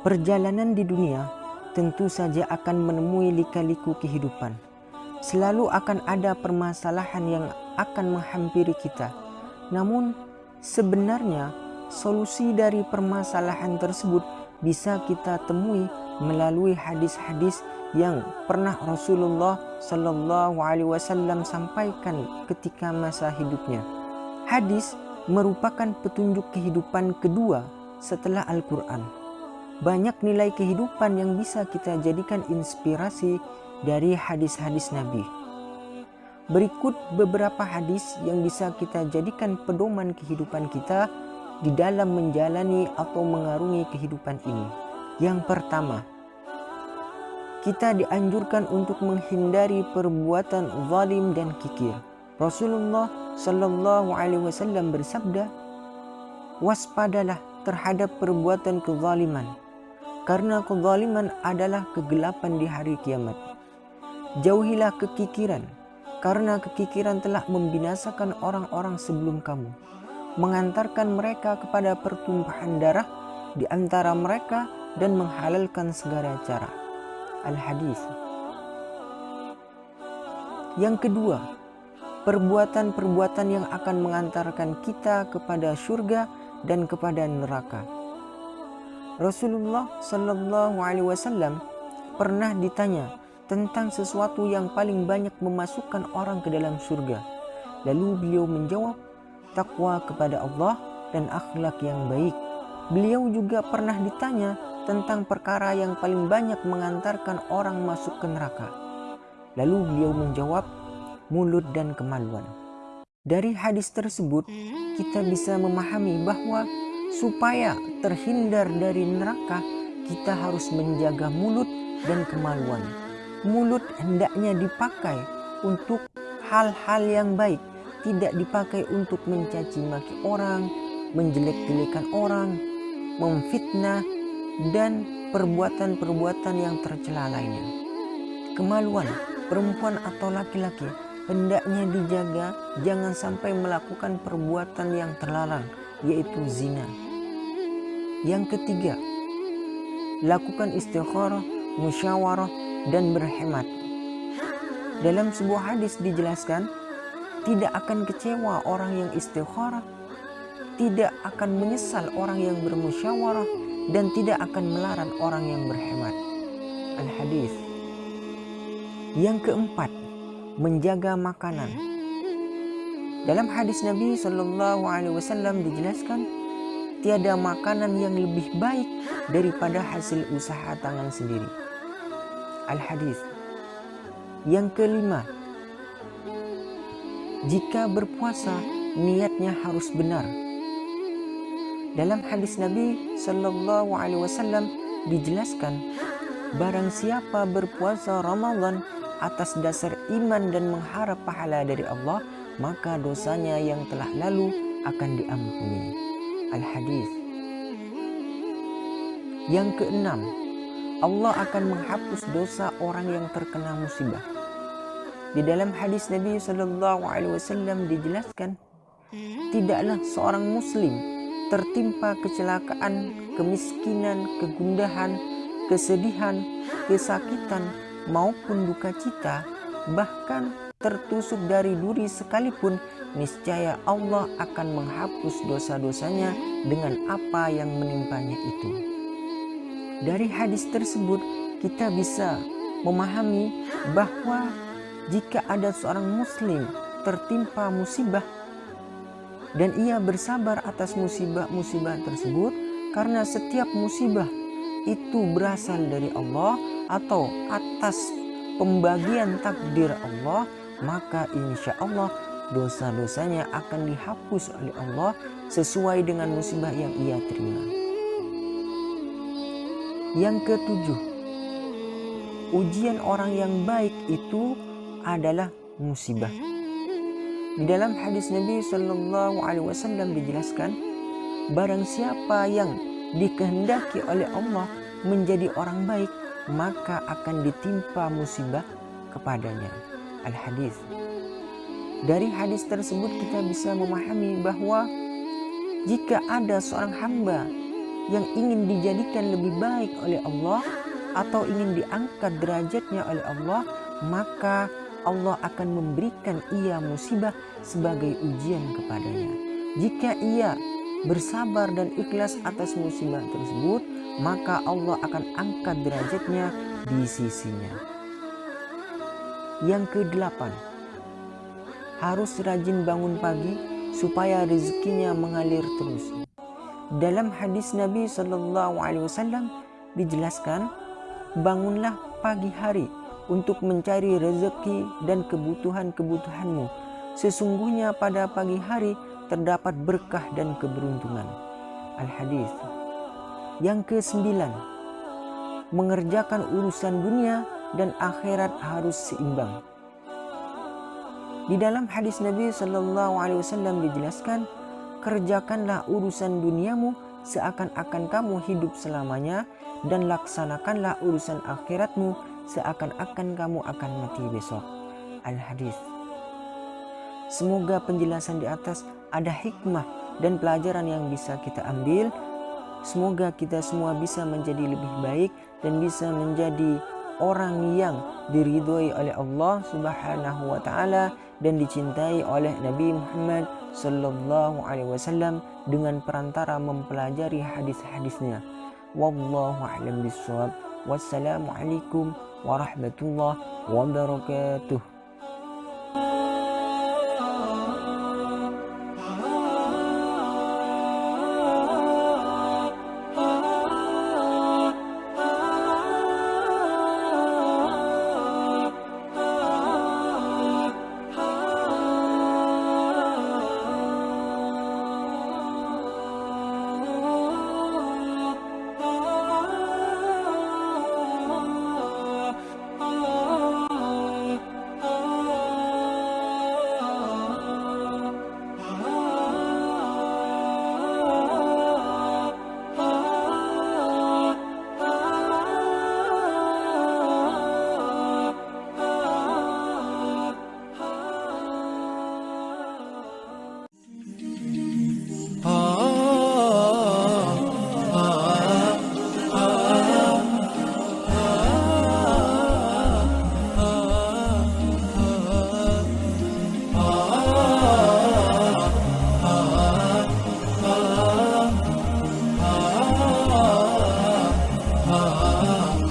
Perjalanan di dunia tentu saja akan menemui lika-liku kehidupan. Selalu akan ada permasalahan yang akan menghampiri kita. Namun sebenarnya solusi dari permasalahan tersebut bisa kita temui melalui hadis-hadis yang pernah Rasulullah Shallallahu Alaihi Wasallam sampaikan ketika masa hidupnya. Hadis merupakan petunjuk kehidupan kedua setelah Al-Quran banyak nilai kehidupan yang bisa kita jadikan inspirasi dari hadis-hadis Nabi. Berikut beberapa hadis yang bisa kita jadikan pedoman kehidupan kita di dalam menjalani atau mengarungi kehidupan ini. Yang pertama, kita dianjurkan untuk menghindari perbuatan zalim dan kikir. Rasulullah Shallallahu Alaihi Wasallam bersabda, waspadalah terhadap perbuatan kezaliman karena kezaliman adalah kegelapan di hari kiamat. Jauhilah kekikiran, karena kekikiran telah membinasakan orang-orang sebelum kamu, mengantarkan mereka kepada pertumpahan darah di antara mereka dan menghalalkan segala cara. Al-Hadis Yang kedua, perbuatan-perbuatan yang akan mengantarkan kita kepada surga dan kepada neraka. Rasulullah Shallallahu Alaihi Wasallam pernah ditanya tentang sesuatu yang paling banyak memasukkan orang ke dalam surga. Lalu beliau menjawab, takwa kepada Allah dan akhlak yang baik. Beliau juga pernah ditanya tentang perkara yang paling banyak mengantarkan orang masuk ke neraka. Lalu beliau menjawab, mulut dan kemaluan. Dari hadis tersebut, kita bisa memahami bahwa Supaya terhindar dari neraka, kita harus menjaga mulut dan kemaluan. Mulut hendaknya dipakai untuk hal-hal yang baik, tidak dipakai untuk mencaci maki orang, menjelek-jelekan orang, memfitnah, dan perbuatan-perbuatan yang tercela lainnya. Kemaluan perempuan atau laki-laki hendaknya dijaga jangan sampai melakukan perbuatan yang terlarang yaitu zina. Yang ketiga, lakukan istikharah, musyawarah, dan berhemat. Dalam sebuah hadis dijelaskan, tidak akan kecewa orang yang istikharah, tidak akan menyesal orang yang bermusyawarah, dan tidak akan melarang orang yang berhemat. Al-Hadis Yang keempat, menjaga makanan. Dalam hadis Nabi Shallallahu Alaihi Wasallam dijelaskan, tiada makanan yang lebih baik daripada hasil usaha tangan sendiri. Al hadis. Yang kelima, jika berpuasa niatnya harus benar. Dalam hadis Nabi Shallallahu Alaihi Wasallam dijelaskan, barang siapa berpuasa Ramadan atas dasar iman dan mengharap pahala dari Allah, maka dosanya yang telah lalu akan diampuni. Al-Hadis Yang keenam, Allah akan menghapus dosa orang yang terkena musibah. Di dalam hadis Nabi Shallallahu Alaihi Wasallam dijelaskan, tidaklah seorang Muslim tertimpa kecelakaan, kemiskinan, kegundahan, kesedihan, kesakitan maupun duka cita, bahkan tertusuk dari duri sekalipun, niscaya Allah akan menghapus dosa-dosanya dengan apa yang menimpanya itu. Dari hadis tersebut, kita bisa memahami bahwa jika ada seorang muslim tertimpa musibah dan ia bersabar atas musibah-musibah tersebut karena setiap musibah itu berasal dari Allah atau atas pembagian takdir Allah maka insya Allah dosa-dosanya akan dihapus oleh Allah sesuai dengan musibah yang ia terima. Yang ketujuh, ujian orang yang baik itu adalah musibah. Di dalam hadis Nabi Shallallahu Alaihi Wasallam dijelaskan, barang siapa yang dikehendaki oleh Allah menjadi orang baik, maka akan ditimpa musibah kepadanya. Al-Hadis. Dari hadis tersebut kita bisa memahami bahwa jika ada seorang hamba yang ingin dijadikan lebih baik oleh Allah atau ingin diangkat derajatnya oleh Allah, maka Allah akan memberikan ia musibah sebagai ujian kepadanya. Jika ia bersabar dan ikhlas atas musibah tersebut, maka Allah akan angkat derajatnya di sisinya. Yang kedelapan, harus rajin bangun pagi supaya rezekinya mengalir terus. Dalam hadis Nabi Shallallahu Alaihi Wasallam dijelaskan, bangunlah pagi hari untuk mencari rezeki dan kebutuhan-kebutuhanmu. Sesungguhnya pada pagi hari terdapat berkah dan keberuntungan. Al-Hadis. Yang kesembilan, mengerjakan urusan dunia dan akhirat harus seimbang. Di dalam hadis Nabi Shallallahu Alaihi Wasallam dijelaskan, kerjakanlah urusan duniamu seakan-akan kamu hidup selamanya dan laksanakanlah urusan akhiratmu seakan-akan kamu akan mati besok. Al-Hadis. Semoga penjelasan di atas ada hikmah dan pelajaran yang bisa kita ambil. Semoga kita semua bisa menjadi lebih baik dan bisa menjadi orang yang diridhoi oleh Allah Subhanahu wa taala dan dicintai oleh Nabi Muhammad sallallahu alaihi wasallam dengan perantara mempelajari hadis-hadisnya. Wallahu a'lam bishawab. Wassalamualaikum warahmatullahi wabarakatuh. Ah.